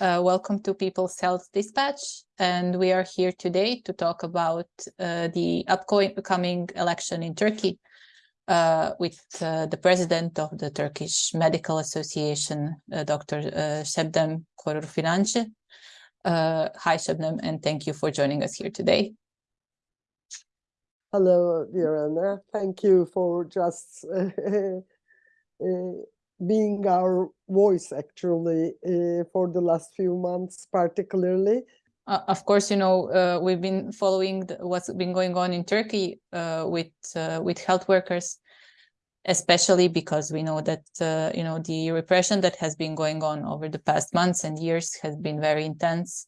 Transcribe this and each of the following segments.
Uh, welcome to People's Health Dispatch. And we are here today to talk about uh, the upcoming election in Turkey uh, with uh, the president of the Turkish Medical Association, uh, Dr. Uh, Şebnem Korur Fincancı. hi, Şebnem, and thank you for joining us here today. Hello, dear Thank you for just being our voice actually uh, for the last few months particularly. Uh, of course you know uh, we've been following the, what's been going on in turkey uh, with uh, with health workers especially because we know that uh, you know the repression that has been going on over the past months and years has been very intense.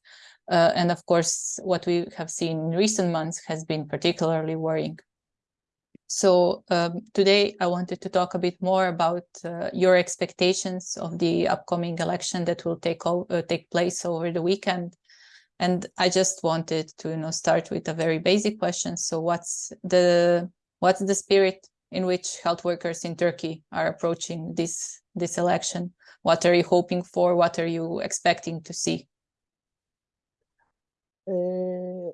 And of course what we have seen in recent months has been particularly worrying so um, today I wanted to talk a bit more about uh, your expectations of the upcoming election that will take uh, take place over the weekend. And I just wanted to you know start with a very basic question. So what's the what's the spirit in which health workers in Turkey are approaching this this election? What are you hoping for? What are you expecting to see? Uh,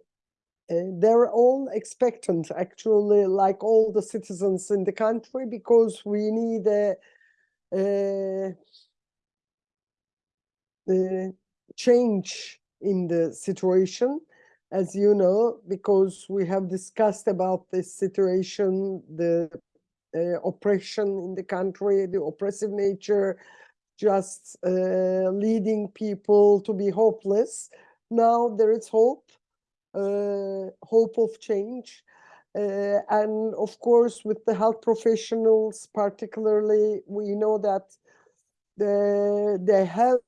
uh, they're all expectant actually like all the citizens in the country because we need a, a, a change in the situation as you know because we have discussed about this situation the uh, oppression in the country the oppressive nature just uh, leading people to be hopeless. Now there is hope hope of change. Uh, and of course, with the health professionals, particularly, we know that the, they have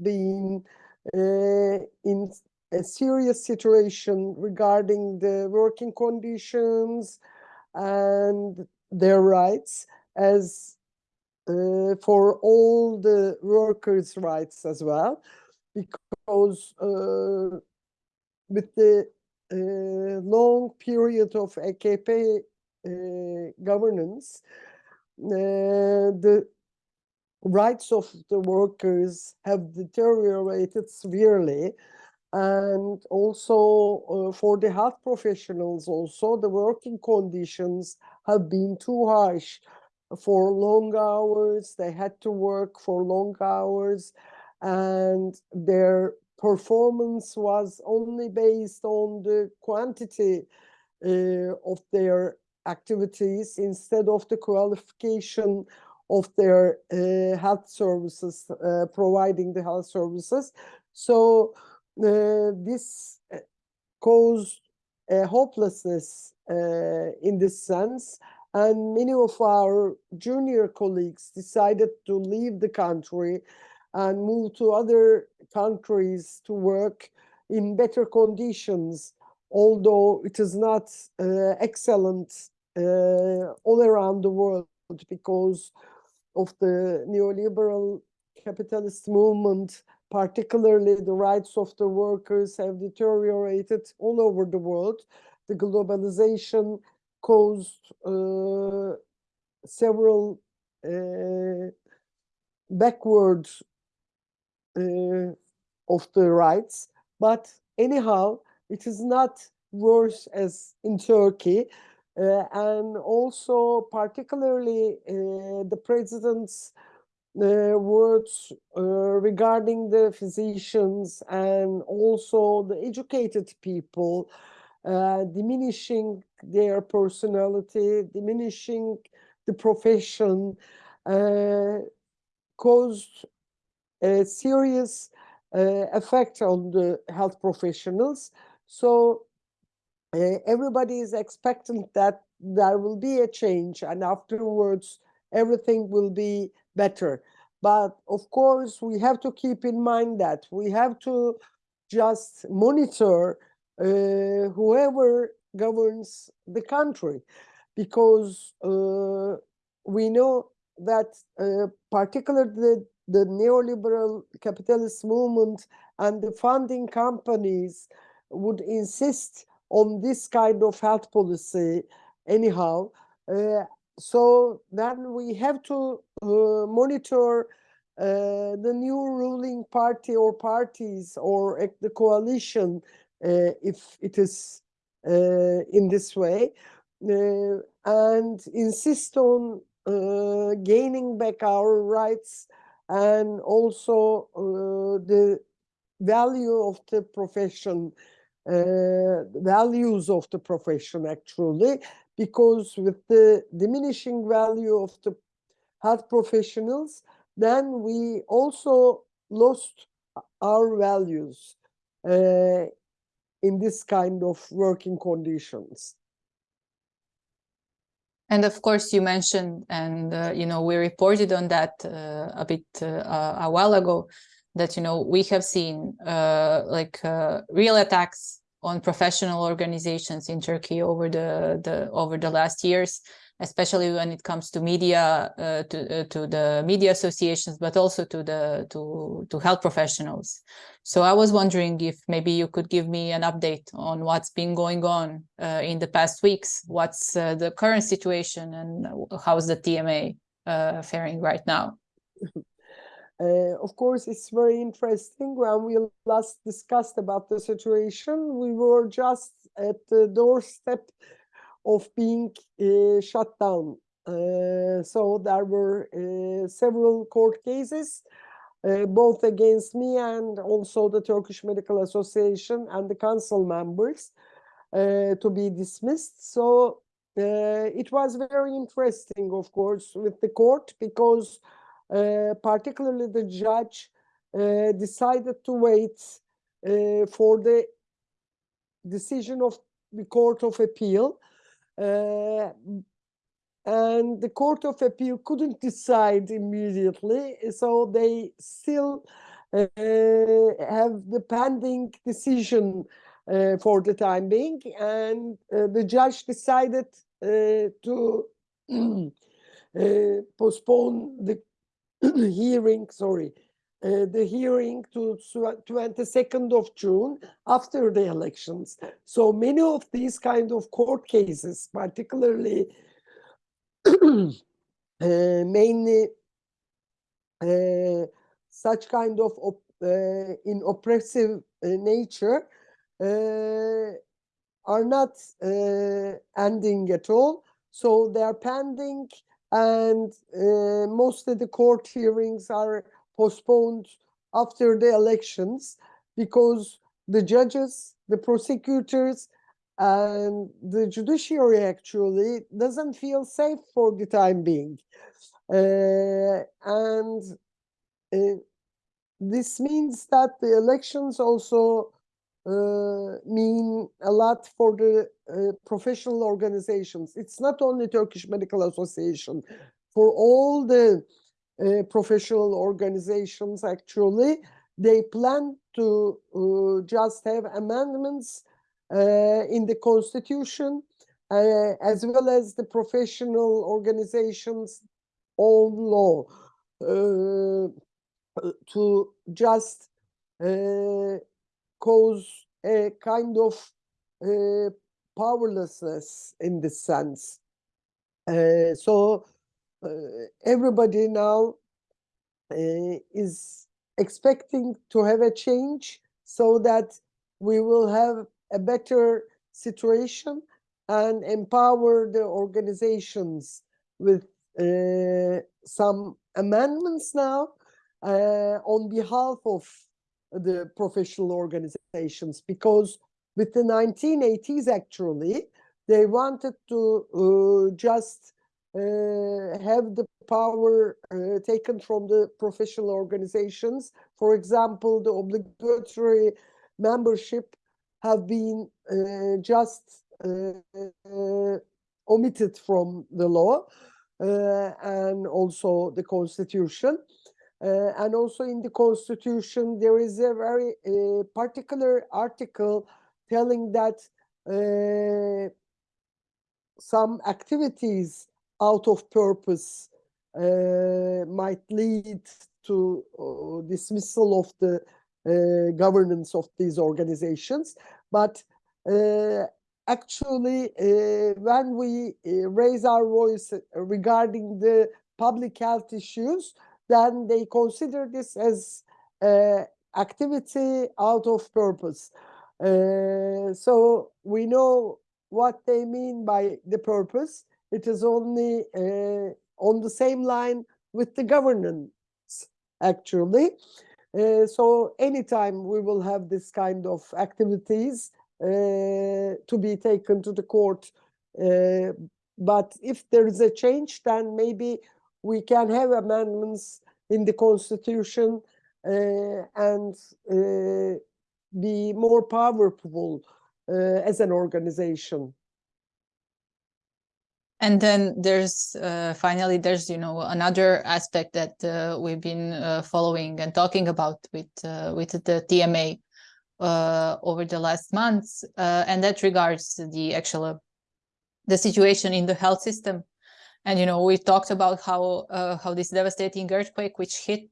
been uh, in a serious situation regarding the working conditions and their rights as uh, for all the workers' rights as well, because uh, with the uh, long period of AKP uh, governance, uh, the rights of the workers have deteriorated severely. And also uh, for the health professionals also the working conditions have been too harsh for long hours. They had to work for long hours and their performance was only based on the quantity uh, of their activities instead of the qualification of their uh, health services, uh, providing the health services. So uh, this uh, caused a hopelessness uh, in this sense. And many of our junior colleagues decided to leave the country and move to other countries to work in better conditions, although it is not uh, excellent uh, all around the world because of the neoliberal capitalist movement, particularly the rights of the workers have deteriorated all over the world. The globalization caused uh, several uh, backward of the rights. But anyhow, it is not worse as in Turkey. Uh, and also particularly uh, the president's uh, words uh, regarding the physicians and also the educated people, uh, diminishing their personality, diminishing the profession, caused a serious uh, effect on the health professionals. So uh, everybody is expecting that there will be a change and afterwards everything will be better. But of course, we have to keep in mind that we have to just monitor uh, whoever governs the country because uh, we know that uh, particularly the the neoliberal capitalist movement and the funding companies would insist on this kind of health policy anyhow. Uh, so then we have to uh, monitor uh, the new ruling party or parties or the coalition, uh, if it is uh, in this way, uh, and insist on gaining back our rights and also uh, the value of the profession, uh, values of the profession actually, because with the diminishing value of the health professionals, then we also lost our values uh, in this kind of working conditions. And of course, you mentioned, and uh, you know, we reported on that uh, a bit uh, a while ago, that you know we have seen uh, like uh, real attacks on professional organizations in Turkey over the the over the last years, especially when it comes to media, uh, to to the media associations, but also to the to to health professionals. So I was wondering if maybe you could give me an update on what's been going on uh, in the past weeks. What's uh, the current situation and how's the TMA uh, faring right now? Uh, of course, it's very interesting. When we last discussed about the situation, we were just at the doorstep of being shut down. Uh, so there were uh, several court cases, uh, both against me and also the Turkish Medical Association and the council members to be dismissed. So it was very interesting, of course, with the court because particularly the judge uh, decided to wait uh, for the decision of the Court of Appeal. And the Court of Appeal couldn't decide immediately, so they still have the pending decision uh, for the time being, and uh, the judge decided uh, to postpone the hearing, sorry, uh, the hearing to 22nd of June after the elections. So many of these kind of court cases, particularly uh, mainly uh, such kind of op uh, in oppressive uh, nature, are not ending at all. So they are pending and most of the court hearings are postponed after the elections because the judges, the prosecutors, and the judiciary actually doesn't feel safe for the time being. Uh, and uh, this means that the elections also uh, mean a lot for the uh, professional organizations. It's not only Turkish Medical Association, for all the uh, professional organizations actually, they plan to uh, just have amendments uh, in the constitution as well as the professional organizations own law to just cause a kind of uh, powerlessness in this sense. Uh, so uh, everybody now uh, is expecting to have a change so that we will have a better situation and empower the organizations with uh, some amendments now uh, on behalf of the professional organizations. Because with the 1980s actually they wanted to uh, just uh, have the power uh, taken from the professional organizations. For example the obligatory membership have been uh, just uh, uh, omitted from the law and also the constitution. Uh, and also in the constitution, there is a very uh, particular article telling that uh, some activities out of purpose uh, might lead to uh, dismissal of the uh, governance of these organizations. But actually, when we raise our voice regarding the public health issues, then they consider this as uh, activity out of purpose. Uh, so we know what they mean by the purpose. It is only uh, on the same line with the governance, actually. Uh, so anytime we will have this kind of activities uh, to be taken to the court. Uh, but if there is a change, then maybe we can have amendments in the constitution uh, and uh, be more powerful as an organization. And then there's uh, finally there's you know another aspect that uh, we've been uh, following and talking about with uh, with the TMA uh, over the last months, uh, and that regards the actual the situation in the health system. And you know we talked about how how this devastating earthquake which hit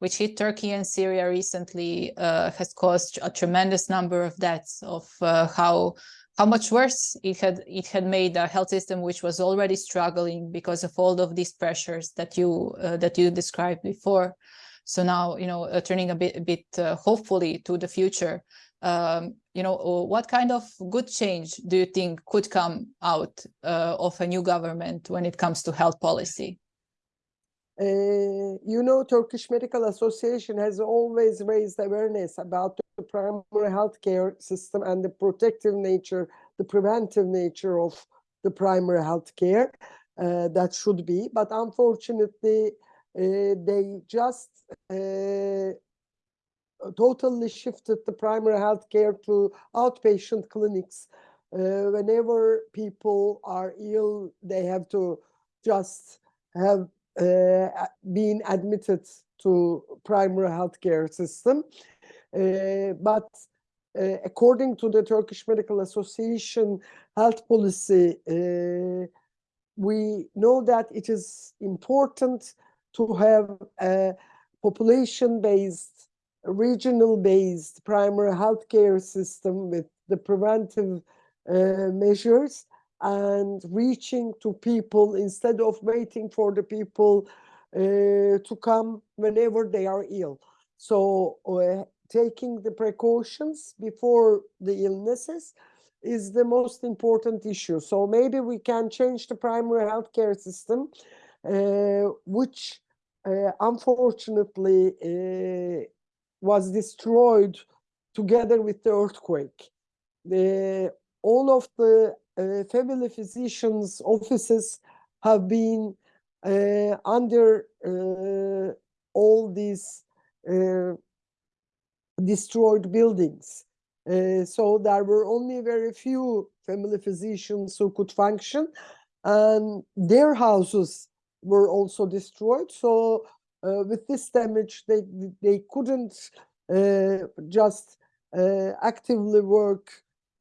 which hit Turkey and Syria recently has caused a tremendous number of deaths of how how much worse it had it had made a health system which was already struggling because of all of these pressures that you uh, that you described before. So now you know uh, turning a bit a bit uh, hopefully to the future um, you know uh, what kind of good change do you think could come out uh, of a new government when it comes to health policy uh, you know, Turkish Medical Association has always raised awareness about the primary healthcare system and the protective nature, the preventive nature of the primary healthcare uh, that should be. But unfortunately, uh, they just totally shifted the primary healthcare to outpatient clinics. Whenever people are ill, they have to just have being admitted to primary healthcare system. Uh, but uh, according to the Turkish Medical Association health policy, we know that it is important to have a population-based, regional-based primary healthcare system with the preventive uh, measures and reaching to people instead of waiting for the people uh, to come whenever they are ill. So uh, taking the precautions before the illnesses is the most important issue. So maybe we can change the primary healthcare system, uh, which uh, unfortunately uh, was destroyed together with the earthquake. The, all of the family physicians' offices have been under all these destroyed buildings. Uh, so there were only very few family physicians who could function and their houses were also destroyed. So uh, with this damage, they, they couldn't uh, just actively work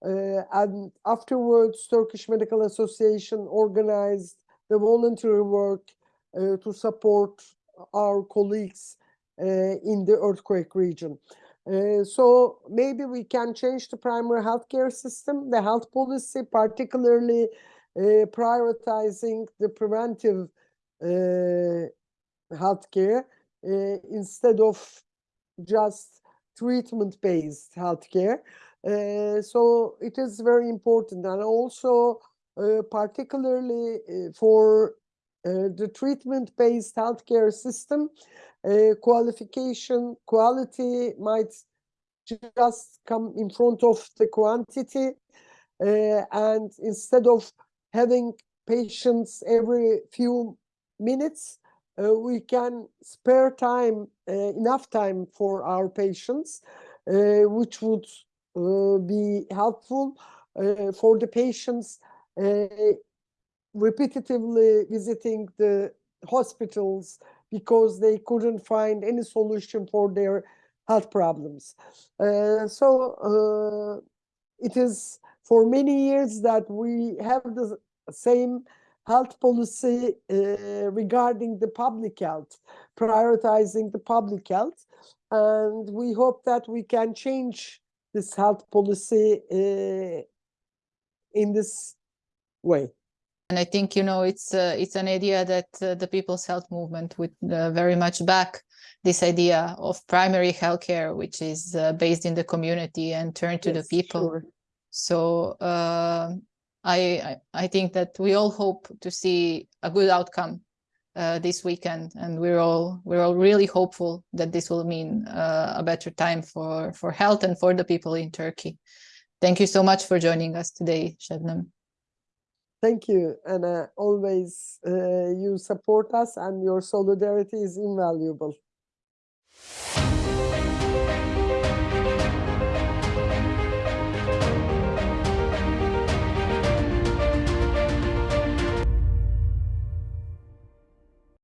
uh, and afterwards, Turkish Medical Association organized the voluntary work uh, to support our colleagues uh, in the earthquake region. Uh, so maybe we can change the primary healthcare system, the health policy, particularly uh, prioritizing the preventive uh, healthcare instead of just treatment-based healthcare. Uh, so it is very important. And also uh, particularly uh, for uh, the treatment-based healthcare system, uh, qualification, quality might just come in front of the quantity and instead of having patients every few minutes, we can spare time, enough time for our patients, which would uh, be helpful uh, for the patients uh, repetitively visiting the hospitals because they couldn't find any solution for their health problems. Uh, so uh, it is for many years that we have the same health policy uh, regarding the public health, prioritizing the public health. And we hope that we can change this health policy uh, in this way. And I think, you know, it's uh, it's an idea that uh, the People's Health Movement would uh, very much back this idea of primary healthcare, which is uh, based in the community and turned to the people. sure. So uh, I I think that we all hope to see a good outcome uh, this weekend, and we're all we're all really hopeful that this will mean uh, a better time for for health and for the people in Turkey. Thank you so much for joining us today, Shabnam. Thank you, and uh, always uh, you support us, and your solidarity is invaluable.